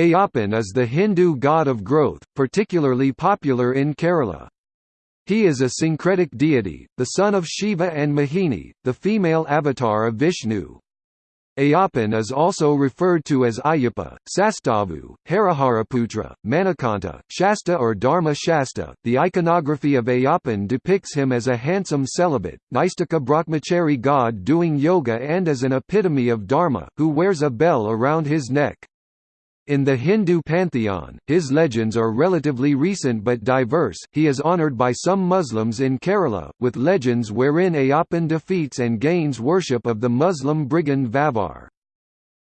Ayyappan is the Hindu god of growth, particularly popular in Kerala. He is a syncretic deity, the son of Shiva and Mohini, the female avatar of Vishnu. Ayyappan is also referred to as Ayyappa, Sastavu, Hariharaputra, Manikanta, Shasta or Dharma Shasta. The iconography of Ayyappan depicts him as a handsome celibate, Naistika Brahmachari god doing yoga and as an epitome of Dharma, who wears a bell around his neck. In the Hindu pantheon, his legends are relatively recent but diverse. He is honored by some Muslims in Kerala, with legends wherein Ayyappan defeats and gains worship of the Muslim brigand Vavar.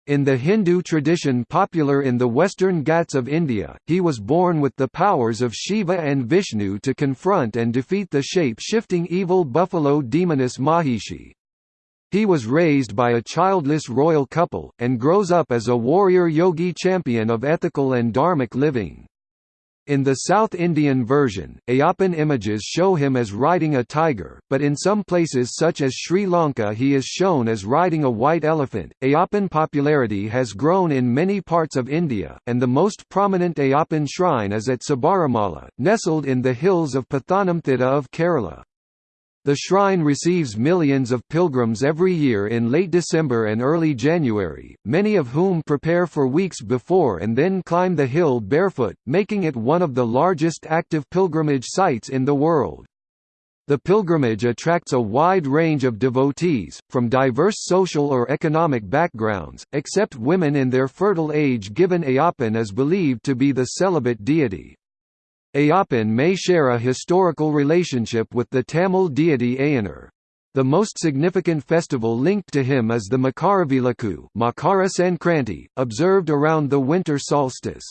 In the Hindu tradition popular in the western Ghats of India, he was born with the powers of Shiva and Vishnu to confront and defeat the shape-shifting evil buffalo demoness Mahishi. He was raised by a childless royal couple, and grows up as a warrior yogi champion of ethical and dharmic living. In the South Indian version, Ayyappan images show him as riding a tiger, but in some places such as Sri Lanka he is shown as riding a white elephant. Ayyappan popularity has grown in many parts of India, and the most prominent Ayyappan shrine is at Sabarimala, nestled in the hills of Pathanamthitta of Kerala. The shrine receives millions of pilgrims every year in late December and early January, many of whom prepare for weeks before and then climb the hill barefoot, making it one of the largest active pilgrimage sites in the world. The pilgrimage attracts a wide range of devotees, from diverse social or economic backgrounds, except women in their fertile age given Ayyappan is believed to be the celibate deity. Ayyappan may share a historical relationship with the Tamil deity Ayyanar. The most significant festival linked to him is the Makaravilakku Makara Sankranti, observed around the winter solstice.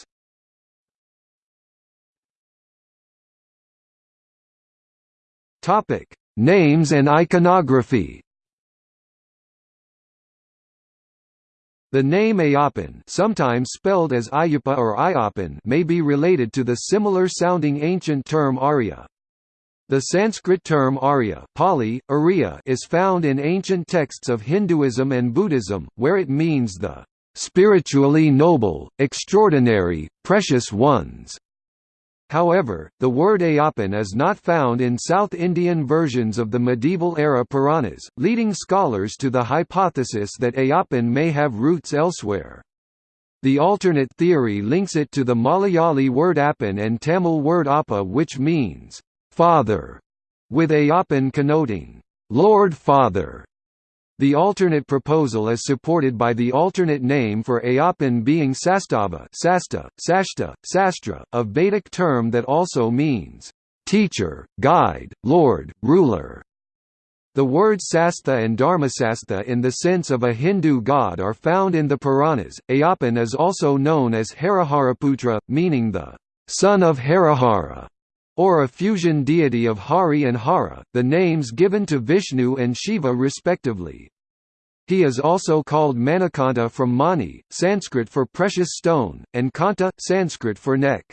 Names and iconography The name Ayyappan sometimes spelled as Ayupa or Ayappan may be related to the similar-sounding ancient term Arya. The Sanskrit term Arya Pali, Arya is found in ancient texts of Hinduism and Buddhism, where it means the "...spiritually noble, extraordinary, precious ones." However, the word Ayyappan is not found in South Indian versions of the medieval-era Puranas, leading scholars to the hypothesis that Ayyappan may have roots elsewhere. The alternate theory links it to the Malayali word appan and Tamil word appa which means, father, with Ayyappan connoting, Lord Father. The alternate proposal is supported by the alternate name for Ayyappan being Sastava Sasta, Sashta, Sastra, a Vedic term that also means, "...teacher, guide, lord, ruler". The words Sastha and Dharmasastha in the sense of a Hindu god are found in the Puranas. Ayyappan is also known as Hariharaputra, meaning the son of Harihara or a fusion deity of Hari and Hara, the names given to Vishnu and Shiva respectively. He is also called Manikanta from Mani, Sanskrit for precious stone, and Kanta, Sanskrit for neck.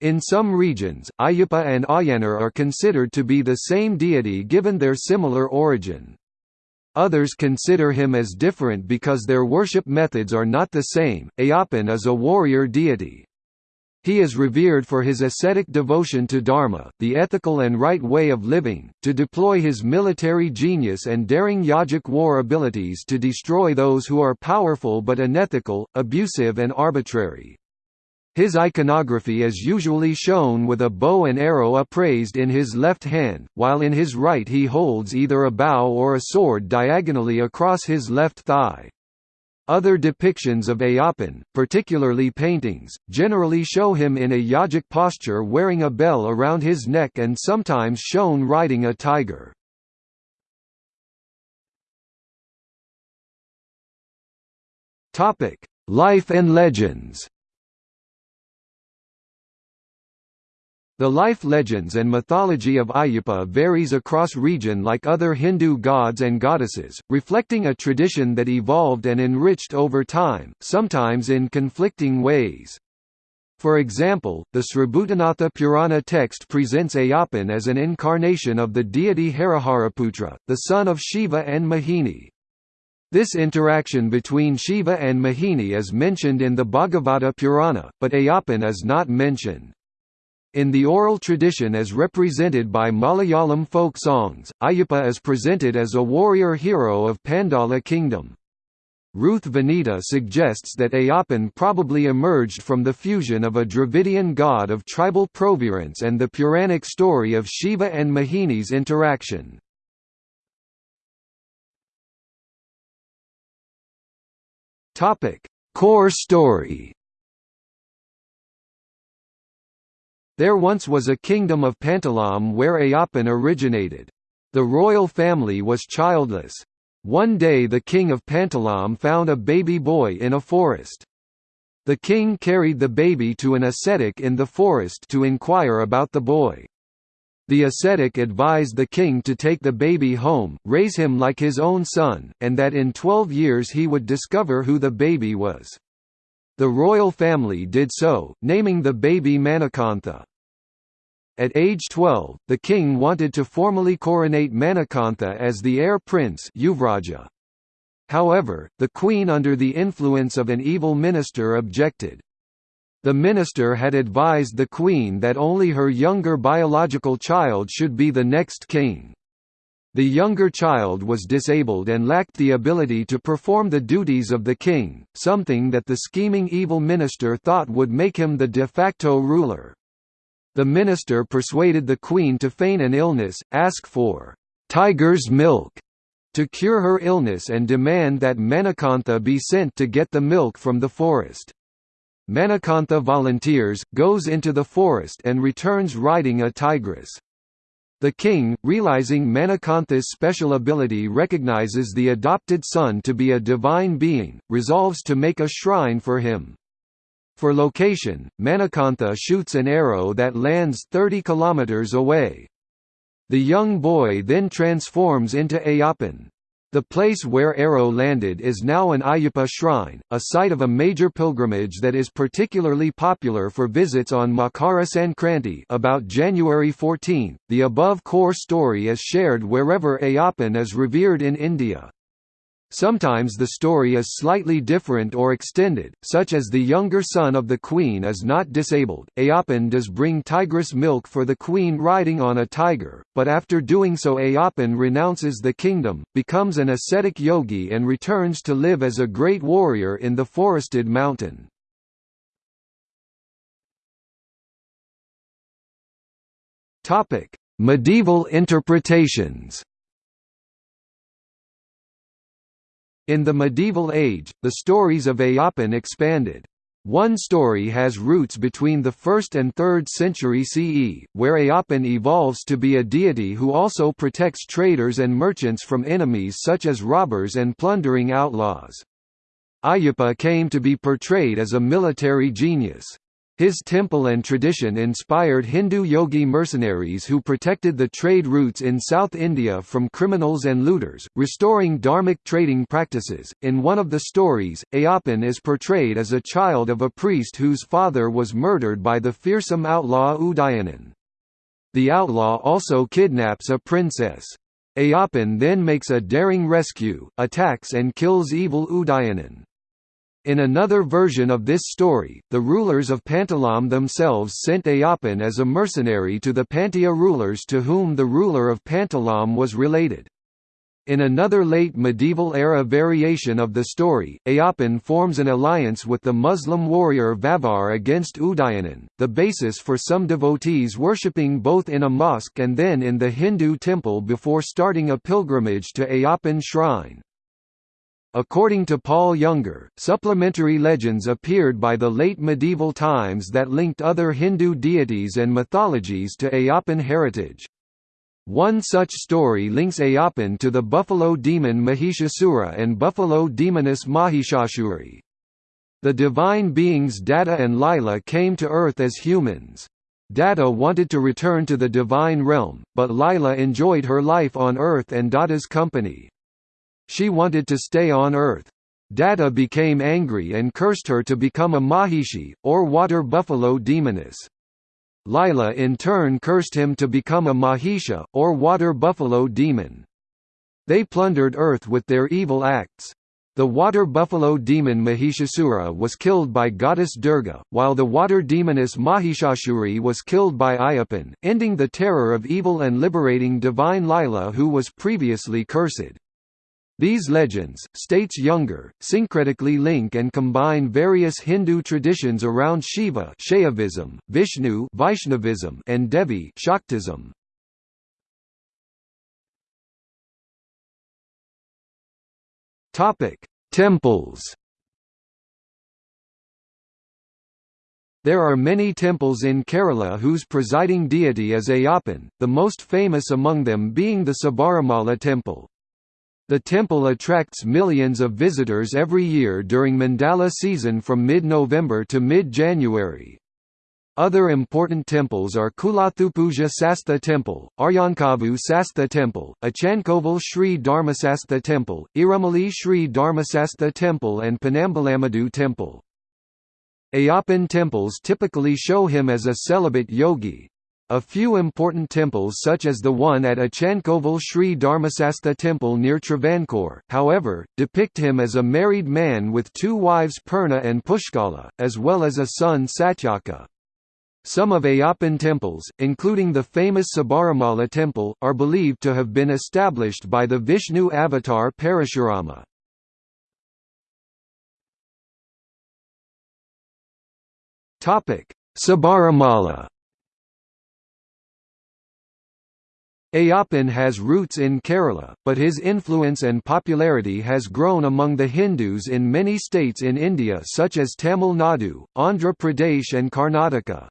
In some regions, Ayyappa and Ayyanar are considered to be the same deity given their similar origin. Others consider him as different because their worship methods are not the same. Ayyappan is a warrior deity. He is revered for his ascetic devotion to dharma, the ethical and right way of living, to deploy his military genius and daring yogic war abilities to destroy those who are powerful but unethical, abusive and arbitrary. His iconography is usually shown with a bow and arrow upraised in his left hand, while in his right he holds either a bow or a sword diagonally across his left thigh. Other depictions of Ayyappan, particularly paintings, generally show him in a yogic posture wearing a bell around his neck and sometimes shown riding a tiger. Life and legends The life legends and mythology of Ayyappa varies across region like other Hindu gods and goddesses, reflecting a tradition that evolved and enriched over time, sometimes in conflicting ways. For example, the Sribhutanatha Purana text presents Ayyappan as an incarnation of the deity Hariharaputra, the son of Shiva and Mohini, This interaction between Shiva and Mohini is mentioned in the Bhagavata Purana, but Ayyappan is not mentioned. In the oral tradition as represented by Malayalam folk songs, Ayyappa is presented as a warrior hero of Pandala kingdom. Ruth Vanita suggests that Ayyappan probably emerged from the fusion of a Dravidian god of tribal provenance and the Puranic story of Shiva and Mohini's interaction. Core story There once was a kingdom of Pantalam where Ayyappan originated. The royal family was childless. One day the king of Pantalam found a baby boy in a forest. The king carried the baby to an ascetic in the forest to inquire about the boy. The ascetic advised the king to take the baby home, raise him like his own son, and that in twelve years he would discover who the baby was. The royal family did so, naming the baby Manikantha. At age 12, the king wanted to formally coronate Manikantha as the heir prince Yuvraja. However, the queen under the influence of an evil minister objected. The minister had advised the queen that only her younger biological child should be the next king. The younger child was disabled and lacked the ability to perform the duties of the king, something that the scheming evil minister thought would make him the de facto ruler. The minister persuaded the queen to feign an illness, ask for tiger's milk to cure her illness and demand that Manikantha be sent to get the milk from the forest. Manikantha volunteers, goes into the forest and returns riding a tigress. The king, realizing Manikantha's special ability recognizes the adopted son to be a divine being, resolves to make a shrine for him. For location, Manikantha shoots an arrow that lands 30 kilometers away. The young boy then transforms into Ayyappan. The place where Arrow landed is now an Ayyappa shrine, a site of a major pilgrimage that is particularly popular for visits on Makara Sankranti about January 14. The above core story is shared wherever Ayyappan is revered in India. Sometimes the story is slightly different or extended, such as the younger son of the queen is not disabled. Ayyappan does bring tigress milk for the queen riding on a tiger, but after doing so Ayyappan renounces the kingdom, becomes an ascetic yogi and returns to live as a great warrior in the forested mountain. Medieval interpretations In the medieval age, the stories of Ayyappan expanded. One story has roots between the 1st and 3rd century CE, where Ayyappan evolves to be a deity who also protects traders and merchants from enemies such as robbers and plundering outlaws. Ayyappa came to be portrayed as a military genius. His temple and tradition inspired Hindu yogi mercenaries who protected the trade routes in South India from criminals and looters, restoring dharmic trading practices. In one of the stories, Ayyappan is portrayed as a child of a priest whose father was murdered by the fearsome outlaw Udayanan. The outlaw also kidnaps a princess. Ayyappan then makes a daring rescue, attacks and kills evil Udayanan. In another version of this story, the rulers of Pantalam themselves sent Ayyappan as a mercenary to the Pandya rulers to whom the ruler of Pantalam was related. In another late medieval-era variation of the story, Ayyappan forms an alliance with the Muslim warrior Vavar against Udayanan, the basis for some devotees worshipping both in a mosque and then in the Hindu temple before starting a pilgrimage to Ayyappan shrine. According to Paul Younger, supplementary legends appeared by the late medieval times that linked other Hindu deities and mythologies to Ayyappan heritage. One such story links Ayyappan to the buffalo demon Mahishasura and buffalo demoness Mahishashuri. The divine beings Datta and Lila came to Earth as humans. Datta wanted to return to the divine realm, but Lila enjoyed her life on Earth and Datta's company. She wanted to stay on Earth. Datta became angry and cursed her to become a Mahishi, or water buffalo demoness. Lila in turn cursed him to become a Mahisha, or water buffalo demon. They plundered earth with their evil acts. The water buffalo demon Mahishasura was killed by goddess Durga, while the water demoness Mahishashuri was killed by Ayyappan, ending the terror of evil and liberating divine Lila who was previously cursed. These legends, states Younger, syncretically link and combine various Hindu traditions around Shiva Shaivism, Vishnu Vaishnavism, and Devi Shaktism. Topic: Temples. There are many temples in Kerala whose presiding deity is Ayyappan, the most famous among them being the Sabarimala temple. The temple attracts millions of visitors every year during Mandala season from mid-November to mid-January. Other important temples are Kulathupuzha Sastha Temple, Aryankavu Sastha Temple, Achankovil Sri Dharmasastha Temple, Irumali Sri Dharmasastha Temple and Panambalamadu Temple. Ayyappan temples typically show him as a celibate yogi. A few important temples such as the one at Achankovil Sri Dharmasastha Temple near Travancore, however, depict him as a married man with two wives Purna and Pushkala, as well as a son Satyaka. Some of Ayyappan temples, including the famous Sabarimala temple, are believed to have been established by the Vishnu avatar Parashurama. Sabarimala Ayyappan has roots in Kerala, but his influence and popularity has grown among the Hindus in many states in India such as Tamil Nadu, Andhra Pradesh and Karnataka.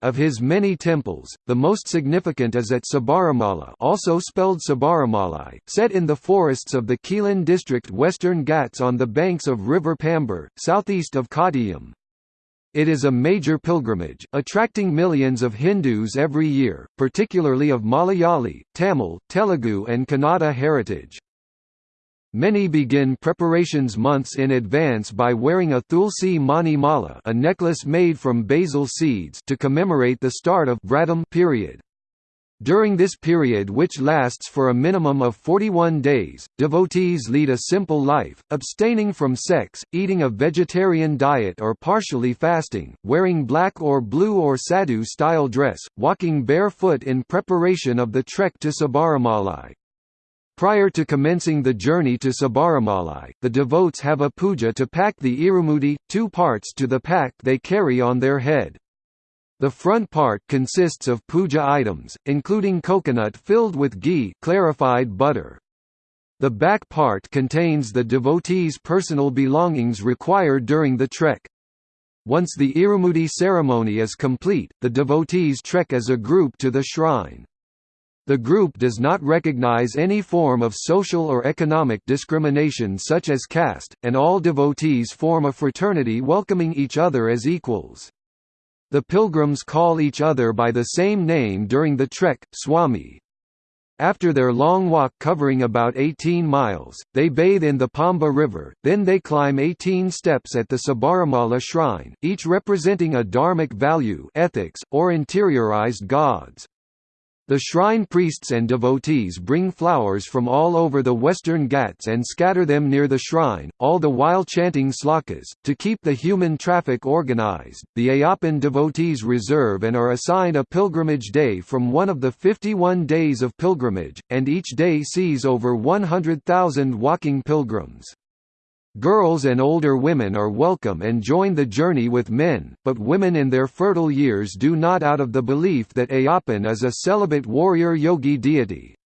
Of his many temples, the most significant is at Sabarimala also spelled Sabarimalai, set in the forests of the Quilon district Western Ghats on the banks of River Pambar, southeast of Kottayam. It is a major pilgrimage, attracting millions of Hindus every year, particularly of Malayali, Tamil, Telugu and Kannada heritage. Many begin preparations months in advance by wearing a Tulsi Mani Mala a necklace made from basil seeds to commemorate the start of Vratam period. During this period which lasts for a minimum of 41 days, devotees lead a simple life, abstaining from sex, eating a vegetarian diet or partially fasting, wearing black or blue or sadhu-style dress, walking barefoot in preparation of the trek to Sabarimalai. Prior to commencing the journey to Sabarimalai, the devotes have a puja to pack the irumudi, two parts to the pack they carry on their head. The front part consists of puja items, including coconut filled with ghee clarified butter. The back part contains the devotee's personal belongings required during the trek. Once the irumudi ceremony is complete, the devotees trek as a group to the shrine. The group does not recognize any form of social or economic discrimination such as caste, and all devotees form a fraternity welcoming each other as equals. The pilgrims call each other by the same name during the trek, Swami. After their long walk covering about 18 miles, they bathe in the Pamba River, then they climb 18 steps at the Sabarimala shrine, each representing a dharmic value ethics, or interiorized gods. The shrine priests and devotees bring flowers from all over the western Ghats and scatter them near the shrine, all the while chanting slokas. To keep the human traffic organized, the Ayyappan devotees reserve and are assigned a pilgrimage day from one of the 51 days of pilgrimage, and each day sees over 100,000 walking pilgrims. Girls and older women are welcome and join the journey with men, but women in their fertile years do not out of the belief that Ayyappan is a celibate warrior yogi deity.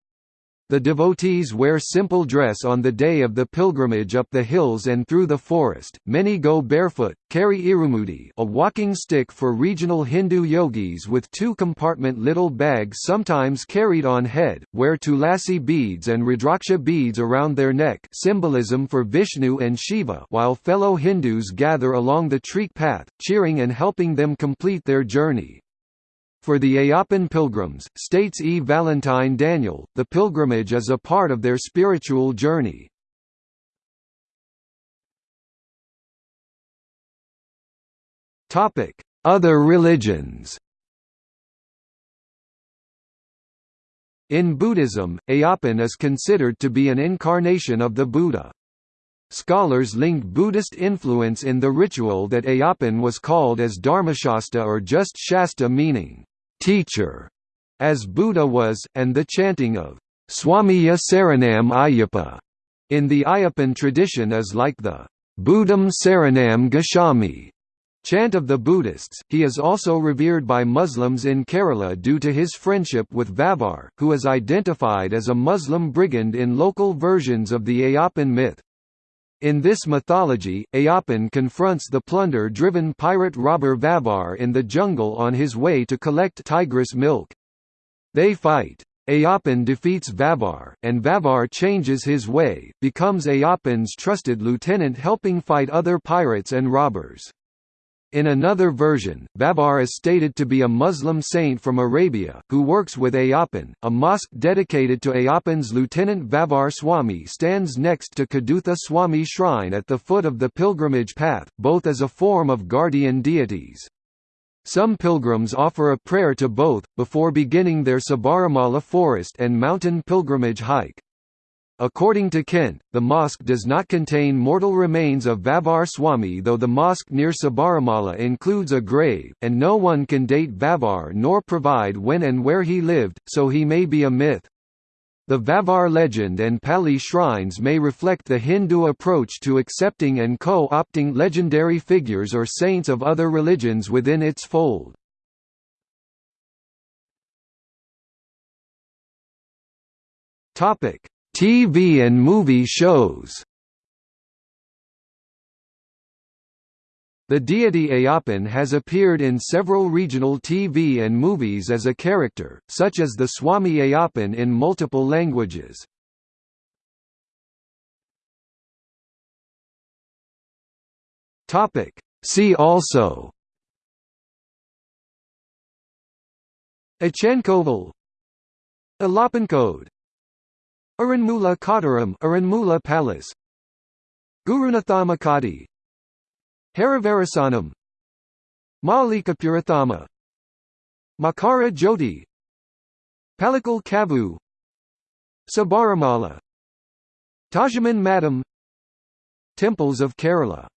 The devotees wear simple dress on the day of the pilgrimage up the hills and through the forest. Many go barefoot, carry irumudi, a walking stick for regional Hindu yogis with two-compartment little bags sometimes carried on head, wear tulasi beads and rudraksha beads around their neck, symbolism for Vishnu and Shiva, while fellow Hindus gather along the treek path, cheering and helping them complete their journey. For the Ayyappan pilgrims, states E. Valentine Daniel, the pilgrimage is a part of their spiritual journey. Other religions In Buddhism, Ayyappan is considered to be an incarnation of the Buddha. Scholars link Buddhist influence in the ritual that Ayyappan was called as Dharmashasta or just Shasta meaning, teacher, as Buddha was, and the chanting of Swamiya Saranam Ayyappa in the Ayyappan tradition is like the Buddham Saranam Gacchami chant of the Buddhists. He is also revered by Muslims in Kerala due to his friendship with Vavar, who is identified as a Muslim brigand in local versions of the Ayyappan myth. In this mythology, Ayyappan confronts the plunder-driven pirate robber Vavar in the jungle on his way to collect tigress milk. They fight. Ayyappan defeats Vavar, and Vavar changes his way, becomes Ayyappan's trusted lieutenant helping fight other pirates and robbers. In another version, Vavar is stated to be a Muslim saint from Arabia, who works with Ayyappan. A mosque dedicated to Ayyappan's lieutenant Vavar Swami stands next to Kadutha Swami shrine at the foot of the pilgrimage path, both as a form of guardian deities. Some pilgrims offer a prayer to both, before beginning their Sabarimala forest and mountain pilgrimage hike. According to Kent, the mosque does not contain mortal remains of Vavar Swami though the mosque near Sabarimala includes a grave, and no one can date Vavar nor provide when and where he lived, so he may be a myth. The Vavar legend and Pali shrines may reflect the Hindu approach to accepting and co-opting legendary figures or saints of other religions within its fold. Topic: TV and movie shows. The deity Ayyappan has appeared in several regional TV and movies as a character, such as the Swami Ayyappan in multiple languages. See also. Achenkoval Code Aranmula Kottaram Aranmula Palace. Gurunathamakadi. Harivarasanam Malikapurathama Makara Jyoti. Palikal Kavu. Sabarimala. Tajaman Madam. Temples of Kerala